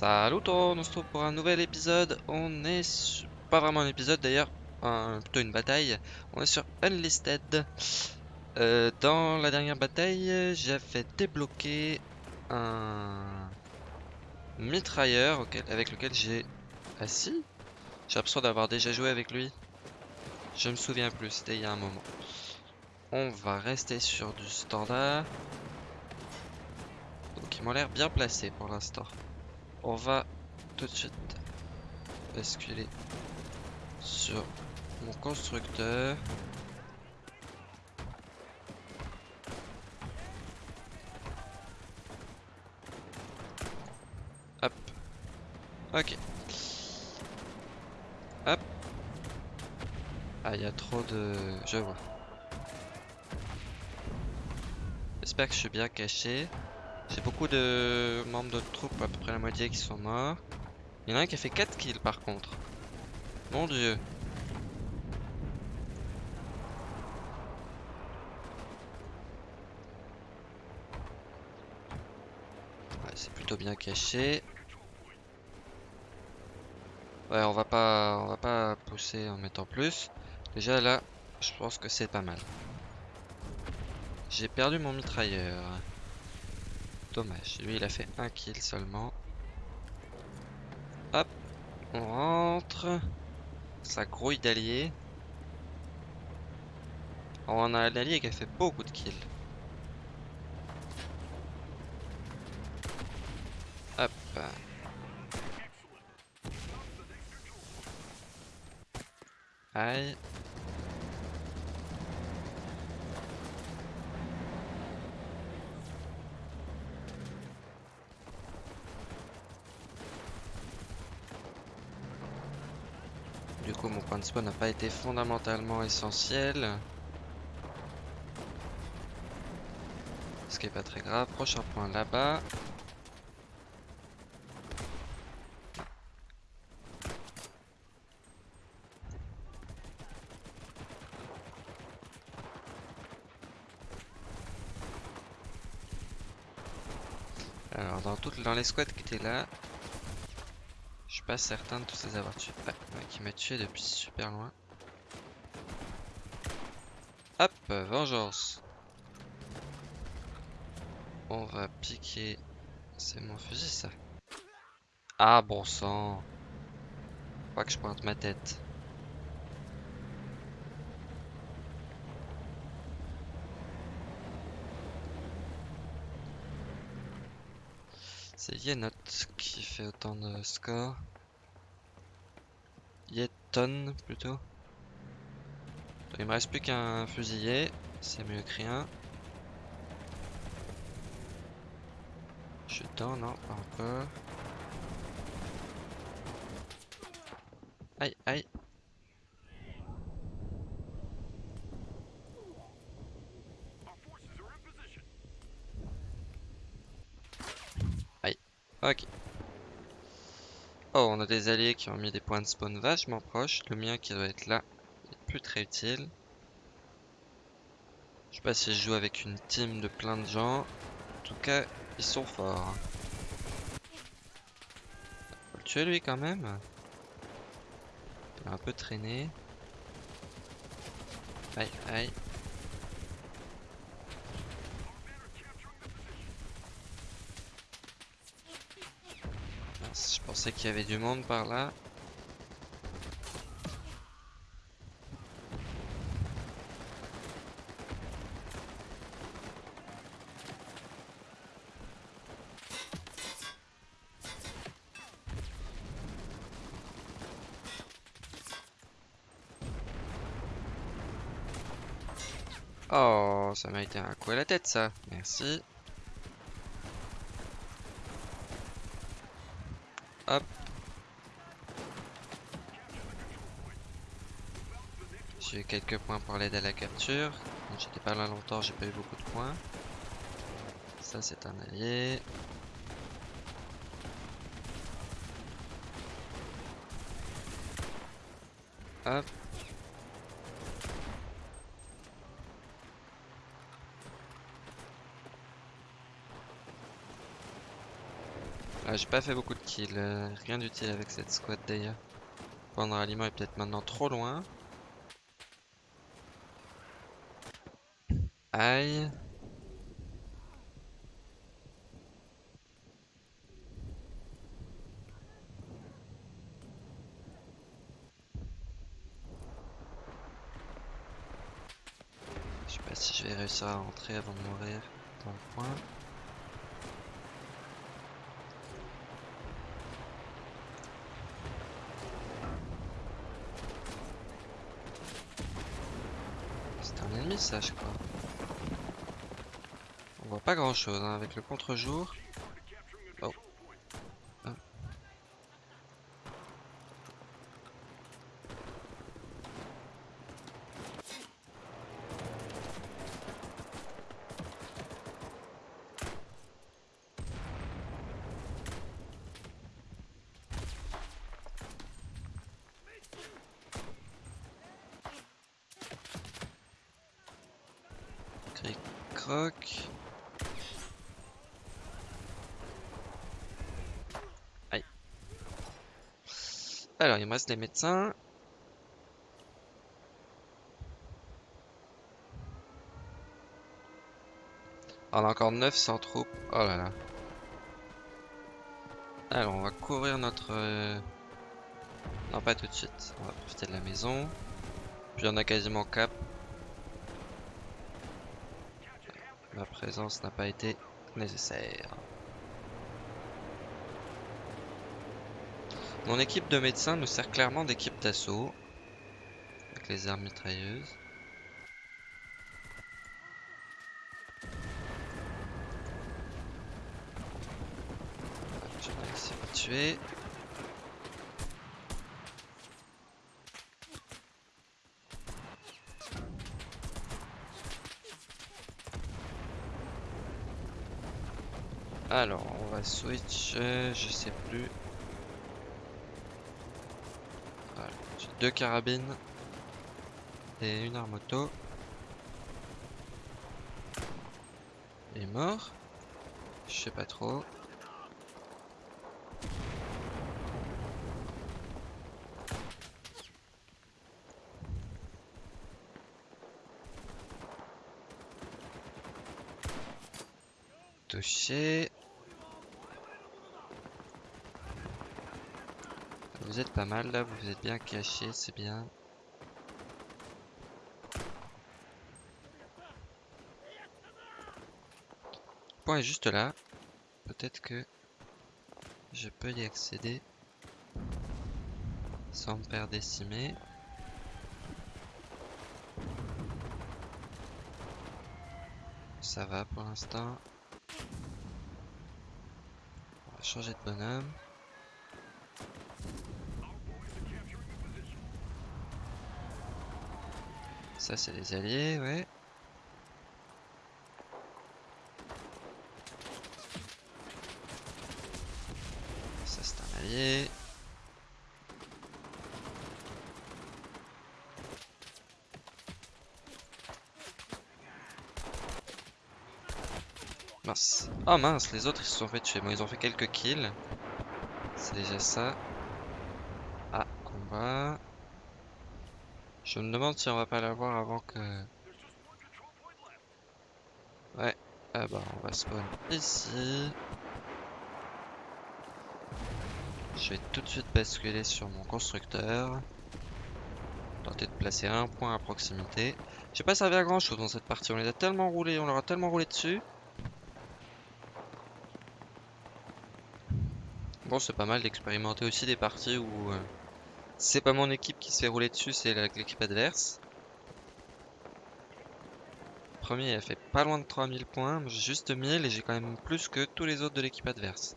Salut tout on se retrouve pour un nouvel épisode. On est sur... pas vraiment un épisode d'ailleurs, plutôt une bataille. On est sur Unlisted. Euh, dans la dernière bataille, j'avais débloqué un mitrailleur avec lequel j'ai... Ah si? J'ai l'impression d'avoir déjà joué avec lui. Je me souviens plus, c'était il y a un moment. On va rester sur du standard. Donc ils m'ont l'air bien placés pour l'instant. On va tout de suite basculer sur mon constructeur. Hop. Ok. Hop. Ah, il y a trop de... Je vois. J'espère que je suis bien caché. J'ai beaucoup de membres de troupes, à peu près la moitié qui sont morts. Il y en a un qui a fait 4 kills par contre. Mon dieu. Ouais, c'est plutôt bien caché. Ouais, on va pas on va pas pousser en mettant plus. Déjà là, je pense que c'est pas mal. J'ai perdu mon mitrailleur. Dommage, lui il a fait un kill seulement. Hop, on rentre. Ça grouille d'alliés. On a un allié qui a fait beaucoup de kills. Hop. Aïe. Du coup, mon point de spawn n'a pas été fondamentalement essentiel. Ce qui est pas très grave. Prochain point là-bas. Alors, dans, toutes dans les squads qui étaient là, pas certain de tous les avoir tués. Ouais, qui m'a tué depuis super loin. Hop, vengeance. On va piquer. C'est mon fusil ça. Ah bon sang. Pas que je pointe ma tête. C'est Yenot qui fait autant de score. Yeton plutôt. Il me reste plus qu'un fusilier, c'est mieux que rien. Je suis dedans, non, pas encore. Aïe, aïe. Aïe, ok. Oh, on a des alliés qui ont mis des points de spawn vachement proches. Le mien qui doit être là est plus très utile. Je sais pas si je joue avec une team de plein de gens. En tout cas, ils sont forts. Faut le tuer lui quand même? Il a un peu traîné. Aïe, aïe. Mince, Je pensais qu'il y avait du monde par là. Oh, ça m'a été un coup à la tête ça. Merci. Hop. J'ai eu quelques points pour l'aide à la capture. J'étais pas là longtemps, j'ai pas eu beaucoup de points. Ça c'est un allié. Hop. J'ai pas fait beaucoup de kills. euh, rien d'utile avec cette squad d'ailleurs. Prendre aliment est peut-être maintenant trop loin. Aïe. Je sais pas si je vais réussir à rentrer avant de mourir dans le coin. C'est un ennemi ça je. On voit pas grand chose avec le contre-jour. Oh. Ah. Alors, il me reste les médecins. On a encore 900 troupes. Oh là là. Alors, on va couvrir notre... euh, Non, pas tout de suite. On va profiter de la maison. Puis on a quasiment cap. Ma présence n'a pas été nécessaire. Mon équipe de médecins nous sert clairement d'équipe d'assaut. Avec les armes mitrailleuses. Je vais essayer de tuer. Alors, on va switch, euh, je sais plus. J'ai deux carabines et une arme auto. Il est mort Je sais pas trop. Touché. Vous êtes pas mal là, vous êtes bien caché, c'est bien. Le point est juste là. Peut-être que je peux y accéder sans me faire décimer. Ça va pour l'instant. On va changer de bonhomme. Ça, c'est des alliés, ouais. Ça, c'est un allié. Mince. Oh mince, les autres ils se sont fait tuer. Bon, ils ont fait quelques kills. C'est déjà ça. Ah, combat. Je me demande si on va pas l'avoir avant que... Ouais. Ah bah on va spawn ici. Je vais tout de suite basculer sur mon constructeur. Tenter de placer un point à proximité. J'ai pas servi à grand chose dans cette partie. On les a tellement roulés, on leur a tellement roulé dessus. Bon, c'est pas mal d'expérimenter aussi des parties où euh, c'est pas mon équipe qui se fait rouler dessus, c'est l'équipe adverse. Premier, a fait pas loin de 3000 points, j'ai juste 1000 et j'ai quand même plus que tous les autres de l'équipe adverse.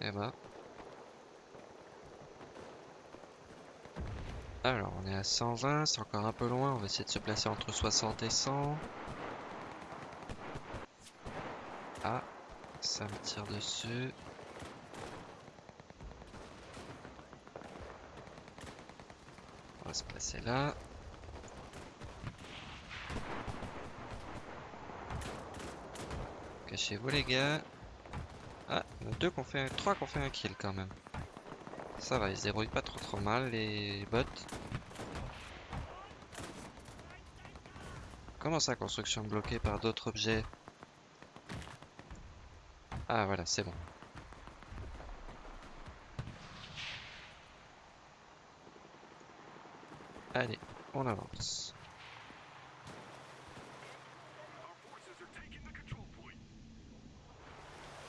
Et bah. Alors, on est à 120, c'est encore un peu loin, on va essayer de se placer entre 60 et 100. Ah, ça me tire dessus. Placer là. Cachez-vous les gars. Ah, deux qu'on fait, trois qu'on fait un kill quand même. Ça va, ils se débrouillent pas trop trop mal les bots. Comment ça, construction bloquée par d'autres objets? Ah voilà, c'est bon. Allez, on avance.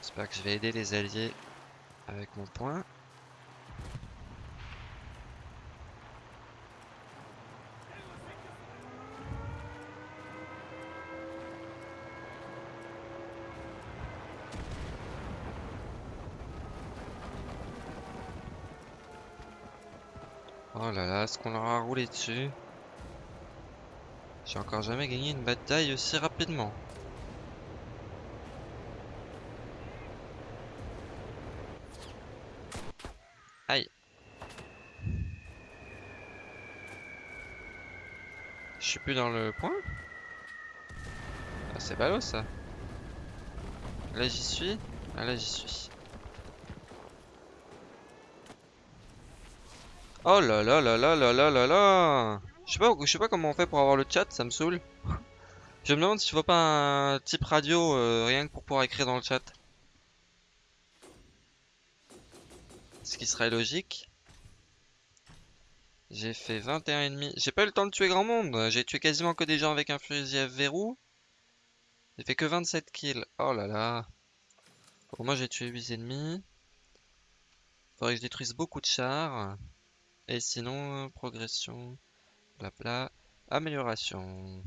J'espère que je vais aider les alliés avec mon point. Oh là là, est-ce qu'on leur a roulé dessus J'ai encore jamais gagné une bataille aussi rapidement. Aïe. Je suis plus dans le point ah, C'est ballot ça. Là j'y suis Ah là j'y suis. Oh là là là là là là là là Je sais pas, je sais pas comment on fait pour avoir le chat, ça me saoule. je me demande si je vois pas un type radio euh, rien que pour pouvoir écrire dans le chat. Ce qui serait logique. J'ai fait 21,5. J'ai pas eu le temps de tuer grand monde. J'ai tué quasiment que des gens avec un fusil à verrou. J'ai fait que 27 kills. Oh là là. Bon, moi j'ai tué 8 ennemis. Faudrait que je détruise beaucoup de chars. Et sinon, progression, blabla, amélioration.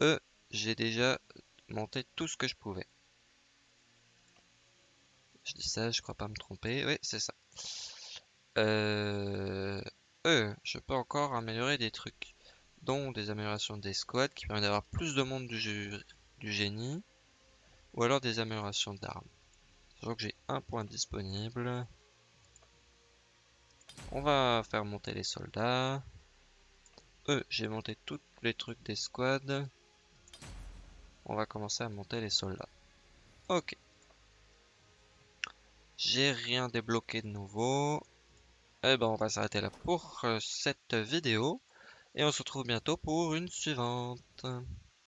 E, j'ai déjà monté tout ce que je pouvais. Je dis ça, je crois pas me tromper. Oui, c'est ça. Euh, e, je peux encore améliorer des trucs, dont des améliorations des squads qui permettent d'avoir plus de monde du, du génie, ou alors des améliorations d'armes. Sachant que j'ai un point disponible. On va faire monter les soldats. Eux, j'ai monté tous les trucs des squads. On va commencer à monter les soldats. Ok. J'ai rien débloqué de nouveau. Eh ben, on va s'arrêter là pour euh, cette vidéo. Et on se retrouve bientôt pour une suivante.